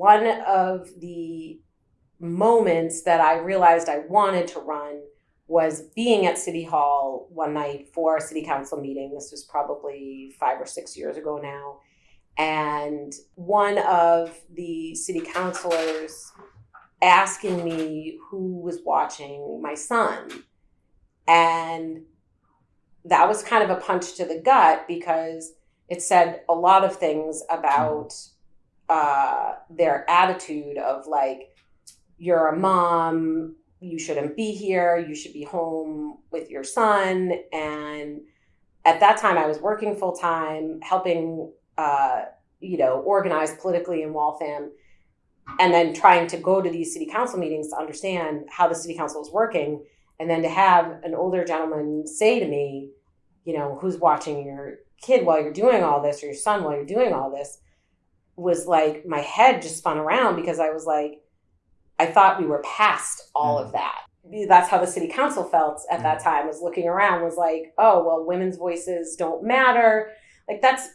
one of the moments that I realized I wanted to run was being at City Hall one night for a city council meeting. This was probably five or six years ago now. And one of the city councilors asking me who was watching my son. And that was kind of a punch to the gut because it said a lot of things about uh, their attitude of like, you're a mom, you shouldn't be here, you should be home with your son. And at that time, I was working full time, helping, uh, you know, organize politically in Waltham, and then trying to go to these city council meetings to understand how the city council is working. And then to have an older gentleman say to me, you know, who's watching your kid while you're doing all this, or your son while you're doing all this, was like my head just spun around because I was like, I thought we were past all mm. of that. That's how the city council felt at that mm. time, was looking around, was like, oh, well, women's voices don't matter. Like, that's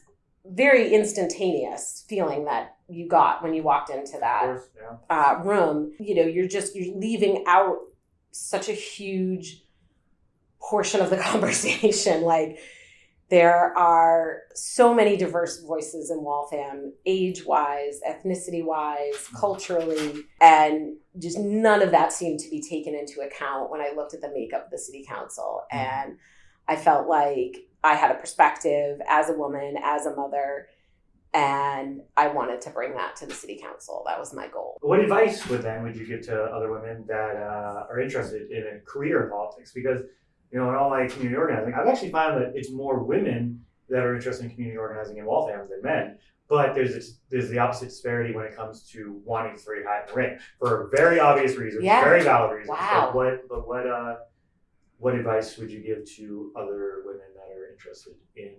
very instantaneous feeling that you got when you walked into that course, yeah. uh, room. You know, you're just, you're leaving out such a huge portion of the conversation. Like, there are so many diverse voices in Waltham, age wise, ethnicity wise, culturally, and just none of that seemed to be taken into account when I looked at the makeup of the city council. Mm-hmm. And I felt like I had a perspective as a woman, as a mother, and I wanted to bring that to the city council. That was my goal. What advice would then would you give to other women that uh, are interested in a career in politics? Because you know, in all my community organizing, I've actually found that it's more women that are interested in community organizing in Waltham than men. But there's this, there's the opposite disparity when it comes to wanting to hat in the ring for very obvious reasons, yeah. very valid reasons. Wow. But what but what uh what advice would you give to other women that are interested in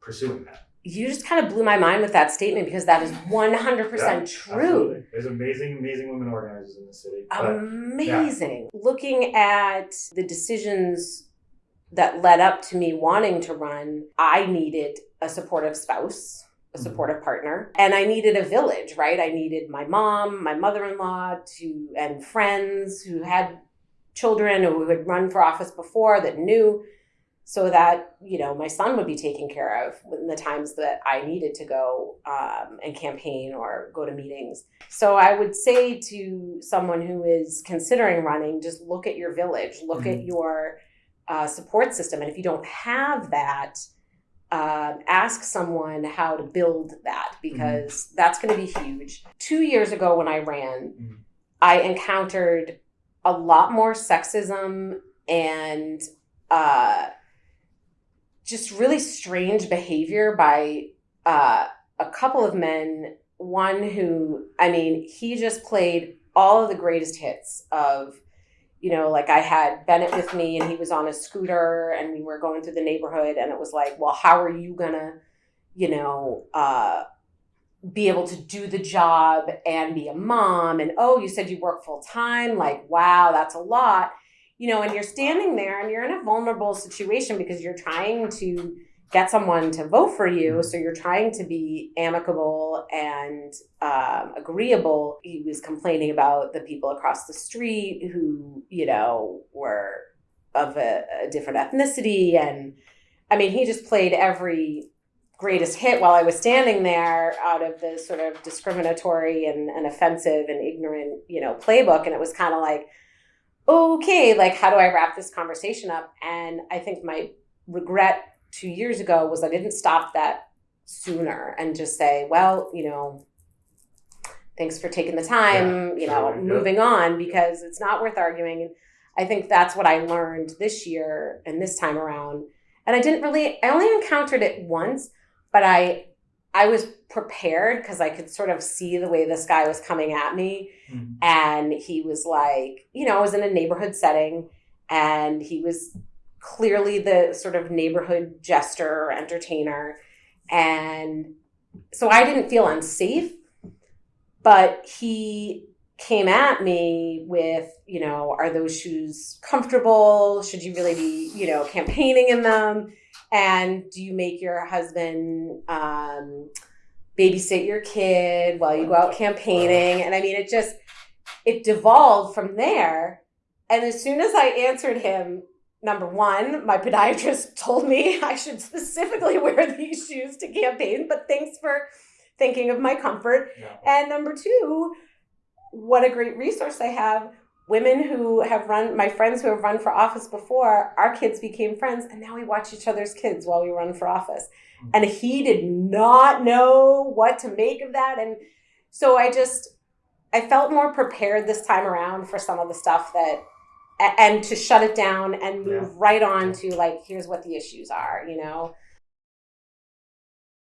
pursuing that? You just kind of blew my mind with that statement because that is 100% yeah, true. Absolutely. There's amazing, amazing women organizers in the city. But, amazing. Yeah. Looking at the decisions that led up to me wanting to run, I needed a supportive spouse, a mm-hmm. supportive partner, and I needed a village, right? I needed my mom, my mother-in-law to and friends who had children who had run for office before that knew so that you know my son would be taken care of in the times that I needed to go um, and campaign or go to meetings. So I would say to someone who is considering running, just look at your village, look mm-hmm. at your uh, support system. And if you don't have that, uh, ask someone how to build that mm-hmm. because mm-hmm. that's going to be huge. Two years ago, when I ran, mm-hmm. I encountered a lot more sexism and uh, just really strange behavior by uh, a couple of men. One who, I mean, he just played all of the greatest hits of you know, like I had Bennett with me and he was on a scooter and we were going through the neighborhood and it was like, well, how are you gonna, you know, uh, be able to do the job and be a mom? And oh, you said you work full time. Like, wow, that's a lot. You know, and you're standing there and you're in a vulnerable situation because you're trying to get someone to vote for you. So you're trying to be amicable and um, agreeable. He was complaining about the people across the street who, you know, were of a, a different ethnicity. And I mean, he just played every greatest hit while I was standing there out of the sort of discriminatory and, and offensive and ignorant, you know, playbook. And it was kind of like, okay, like, how do I wrap this conversation up? And I think my regret two years ago was I didn't stop that sooner and just say, well, you know, thanks for taking the time, yeah, you know, sure, moving yeah. on because it's not worth arguing. And I think that's what I learned this year and this time around. And I didn't really, I only encountered it once, but I, I was prepared because I could sort of see the way this guy was coming at me. Mm-hmm. And he was like, you know, I was in a neighborhood setting and he was clearly the sort of neighborhood jester or entertainer. And so I didn't feel unsafe, but he came at me with, you know, are those shoes comfortable? Should you really be, you know, campaigning in them? And do you make your husband, um, babysit your kid while you go out campaigning. And I mean, it just, it devolved from there. And as soon as I answered him, number one, my podiatrist told me I should specifically wear these shoes to campaign, but thanks for thinking of my comfort. Yeah. And number two, what a great resource I have. Women who have run, my friends who have run for office before, our kids became friends, and now we watch each other's kids while we run for office. Mm. And he did not know what to make of that. And so I just, I felt more prepared this time around for some of the stuff that, and to shut it down and move Yeah. right on to like, here's what the issues are, you know?